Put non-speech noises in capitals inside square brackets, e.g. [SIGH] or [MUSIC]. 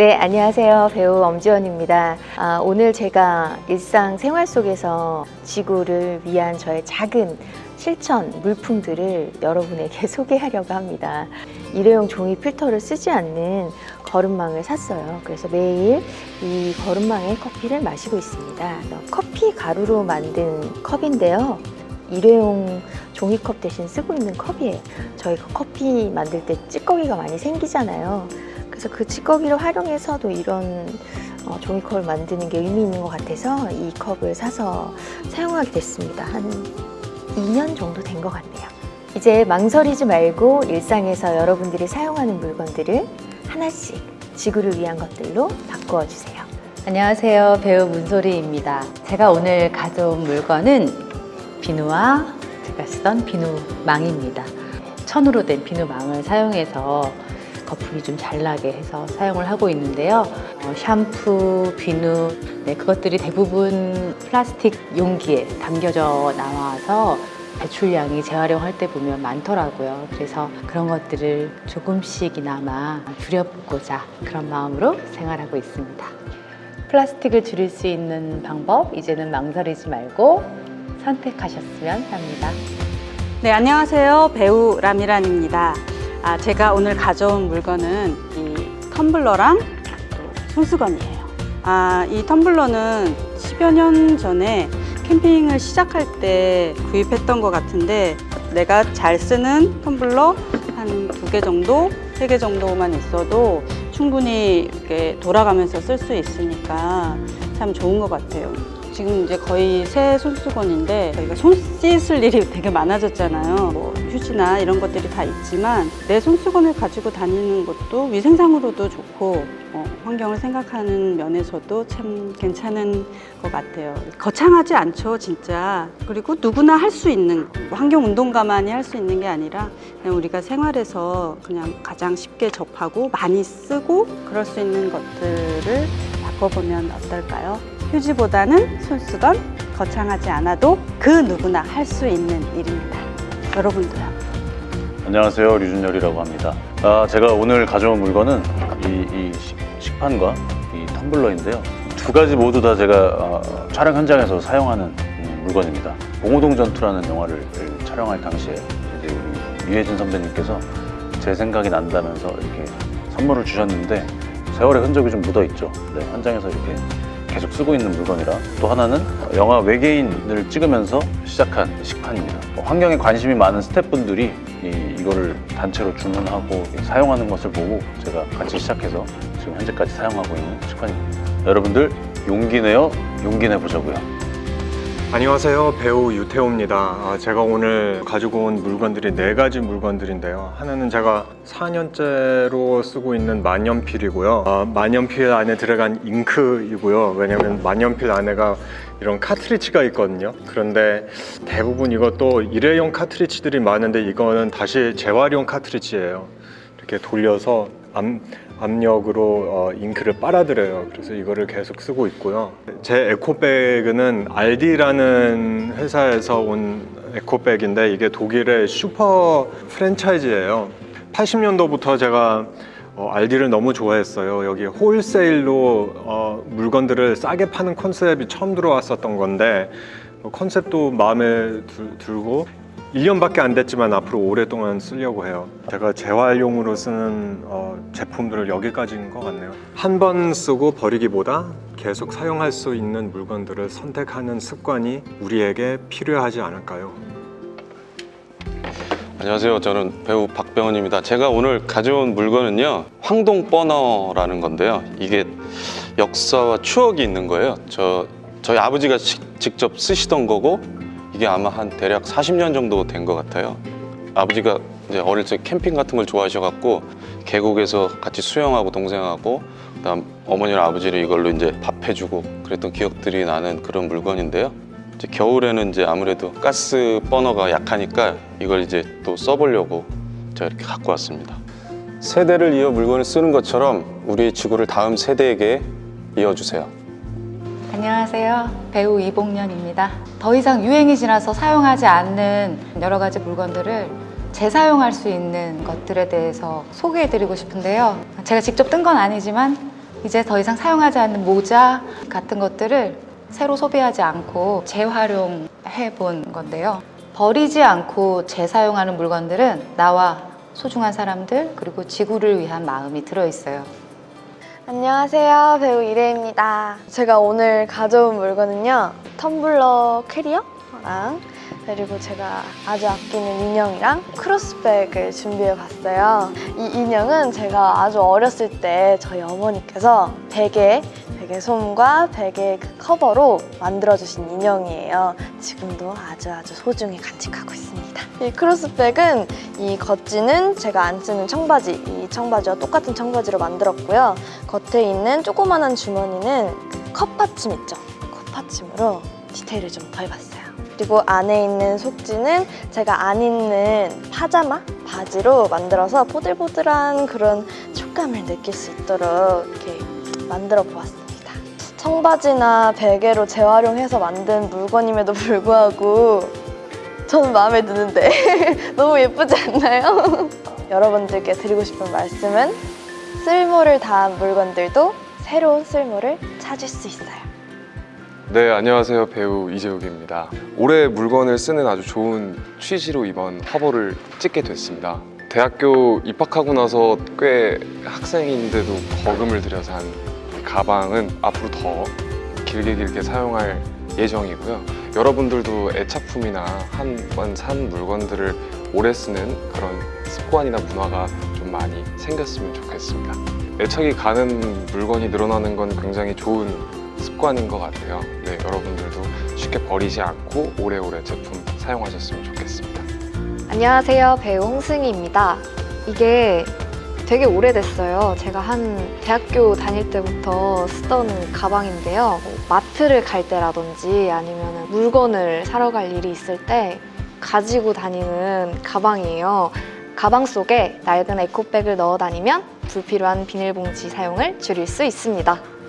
네, 안녕하세요. 배우 엄지원입니다. 아, 오늘 제가 일상 생활 속에서 지구를 위한 저의 작은 실천 물품들을 여러분에게 [LAUGHS] 소개하려고 합니다. 일회용 종이 필터를 쓰지 않는 거름망을 샀어요. 그래서 매일 이 거름망에 커피를 마시고 있습니다. 커피 가루로 만든 컵인데요. 일회용 종이컵 대신 쓰고 있는 컵이에요. 저희가 커피 만들 때 찌꺼기가 많이 생기잖아요. 그래서 그 찌꺼기를 활용해서도 이런 어, 종이컵을 만드는 게 의미 있는 것 같아서 이 컵을 사서 사용하게 됐습니다. 한 2년 정도 된 것 같네요. 이제 망설이지 말고 일상에서 여러분들이 사용하는 물건들을 하나씩 지구를 위한 것들로 바꾸어 주세요. 안녕하세요. 배우 문소리입니다. 제가 오늘 가져온 물건은 비누와 제가 쓰던 비누망입니다. 천으로 된 비누망을 사용해서 거품이 좀 잘 나게 해서 사용을 하고 있는데요. 어, 샴푸, 비누, 네, 그것들이 대부분 플라스틱 용기에 담겨져 나와서 배출량이 재활용할 때 보면 많더라고요. 그래서 그런 것들을 조금씩이나마 줄여보고자 그런 마음으로 생활하고 있습니다. 플라스틱을 줄일 수 있는 방법 이제는 망설이지 말고 선택하셨으면 합니다. 네, 안녕하세요. 배우 라미란입니다. 아, 제가 오늘 가져온 물건은 이 텀블러랑 또 손수건이에요. 아, 이 텀블러는 10여 년 전에 캠핑을 시작할 때 구입했던 것 같은데 내가 잘 쓰는 텀블러 한 두 개 정도, 세 개 정도만 있어도 충분히 이렇게 돌아가면서 쓸 수 있으니까 참 좋은 것 같아요. 지금 이제 거의 새 손수건인데 저희가 손 씻을 일이 되게 많아졌잖아요. 뭐 휴지나 이런 것들이 다 있지만 내 손수건을 가지고 다니는 것도 위생상으로도 좋고 어, 환경을 생각하는 면에서도 참 괜찮은 것 같아요. 거창하지 않죠, 진짜. 그리고 누구나 할 수 있는 환경 운동가만이 할 수 있는 게 아니라 그냥 우리가 생활에서 그냥 가장 쉽게 접하고 많이 쓰고 그럴 수 있는 것들을 바꿔보면 어떨까요? 휴지보다는 손수건 거창하지 않아도 그 누구나 할 수 있는 일입니다. 여러분도요. 안녕하세요. 류준열이라고 합니다. 아, 제가 오늘 가져온 물건은 이, 이 식- 식판과 이 텀블러인데요. 두 가지 모두 다 제가 어, 촬영 현장에서 사용하는 음, 물건입니다. 봉오동 전투라는 영화를 촬영할 당시에 이제 우리 유해진 선배님께서 제 생각이 난다면서 이렇게 선물을 주셨는데 세월의 흔적이 좀 묻어 있죠. 네, 현장에서 이렇게 계속 쓰고 있는 물건이라 또 하나는 영화 외계인을 찍으면서 시작한 식판입니다. 뭐 환경에 관심이 많은 스태프분들이 이, 이거를 단체로 주문하고 사용하는 것을 보고 제가 같이 시작해서 지금 현재까지 사용하고 있는 식판입니다. 여러분들 용기 내어 용기 내보자고요. 안녕하세요. 배우 유태호입니다. 아, 제가 오늘 가지고 온 물건들이 네 가지 물건들인데요. 하나는 제가 4년째로 쓰고 있는 만년필이고요. 아, 만년필 안에 들어간 잉크이고요. 왜냐면 만년필 안에가 이런 카트리지가 있거든요. 그런데 대부분 이것도 일회용 카트리지들이 많은데 이거는 다시 재활용 카트리지예요. 이렇게 돌려서 암, 압력으로 어, 잉크를 빨아들여요. 그래서 이거를 계속 쓰고 있고요. 제 에코백은 알디라는 회사에서 온 에코백인데 이게 독일의 슈퍼 프랜차이즈예요. 80년도부터 제가 어, 알디를 너무 좋아했어요. 여기 wholesale로 어, 물건들을 싸게 파는 컨셉이 처음 들어왔었던 건데 어, 컨셉도 마음에 들, 들고 1년밖에 안 됐지만 앞으로 오랫동안 쓰려고 해요. 제가 재활용으로 쓰는 어, 제품들을 여기까지인 것 같네요. 한 번 쓰고 버리기보다 계속 사용할 수 있는 물건들을 선택하는 습관이 우리에게 필요하지 않을까요? 안녕하세요. 저는 배우 박병원입니다. 제가 오늘 가져온 물건은요. 황동 버너라는 건데요. 이게 역사와 추억이 있는 거예요. 저 저희 아버지가 시- 직접 쓰시던 거고 이게 아마 한 대략 40년 정도 된 것 같아요. 아버지가 이제 어릴 적 캠핑 같은 걸 좋아하셔갖고 계곡에서 같이 수영하고 동생하고 그다음 어머니랑 아버지를 이걸로 이제 밥 해주고 그랬던 기억들이 나는 그런 물건인데요. 이제 겨울에는 이제 아무래도 가스 버너가 약하니까 이걸 이제 또 써보려고 제가 이렇게 갖고 왔습니다. 세대를 이어 물건을 쓰는 것처럼 우리 지구를 다음 세대에게 이어주세요. 안녕하세요. 배우 이봉년입니다. 더 이상 유행이 지나서 사용하지 않는 여러 가지 물건들을 재사용할 수 있는 것들에 대해서 소개해드리고 싶은데요. 제가 직접 뜬 건 아니지만 이제 더 이상 사용하지 않는 모자 같은 것들을 새로 소비하지 않고 재활용해 본 건데요. 버리지 않고 재사용하는 물건들은 나와 소중한 사람들 그리고 지구를 위한 마음이 들어 있어요. 안녕하세요. 배우 이래입니다. 제가 오늘 가져온 물건은요. 텀블러 캐리어랑 그리고 제가 아주 아끼는 인형이랑 크로스백을 준비해 봤어요. 이 인형은 제가 아주 어렸을 때 저희 어머니께서 베개, 베개 솜과 베개 그 커버로 만들어주신 인형이에요. 지금도 아주 아주 소중히 간직하고 있습니다. 이 크로스백은 이 겉지는 제가 안 쓰는 청바지, 이 청바지와 똑같은 청바지로 만들었고요. 겉에 있는 조그만한 주머니는 그 컵받침 있죠? 컵받침으로 디테일을 좀 더해봤어요. 그리고 안에 있는 속지는 제가 안 입는 파자마 바지로 만들어서 보들보들한 그런 촉감을 느낄 수 있도록 이렇게 만들어 보았습니다. 청바지나 베개로 재활용해서 만든 물건임에도 불구하고 저는 마음에 드는데 [LAUGHS] 너무 예쁘지 않나요? [LAUGHS] 여러분들께 드리고 싶은 말씀은 쓸모를 다한 물건들도 새로운 쓸모를 찾을 수 있어요. 네, 안녕하세요. 배우 이재욱입니다. 올해 물건을 쓰는 아주 좋은 취지로 이번 화보를 찍게 됐습니다. 대학교 입학하고 나서 꽤 학생인데도 거금을 들여서 한 가방은 앞으로 더 길게 길게 사용할 예정이고요. 여러분들도 애착품이나 한 번 산 물건들을 오래 쓰는 그런 습관이나 문화가 좀 많이 생겼으면 좋겠습니다. 애착이 가는 물건이 늘어나는 건 굉장히 좋은 습관인 것 같아요. 네, 여러분들도 쉽게 버리지 않고 오래오래 제품 사용하셨으면 좋겠습니다. 안녕하세요. 배우 홍승희입니다. 이게 되게 오래됐어요. 제가 한 대학교 다닐 때부터 쓰던 가방인데요. 뭐 마트를 갈 때라든지 아니면 물건을 사러 갈 일이 있을 때 가지고 다니는 가방이에요. 가방 속에 낡은 에코백을 넣어 다니면 불필요한 비닐봉지 사용을 줄일 수 있습니다.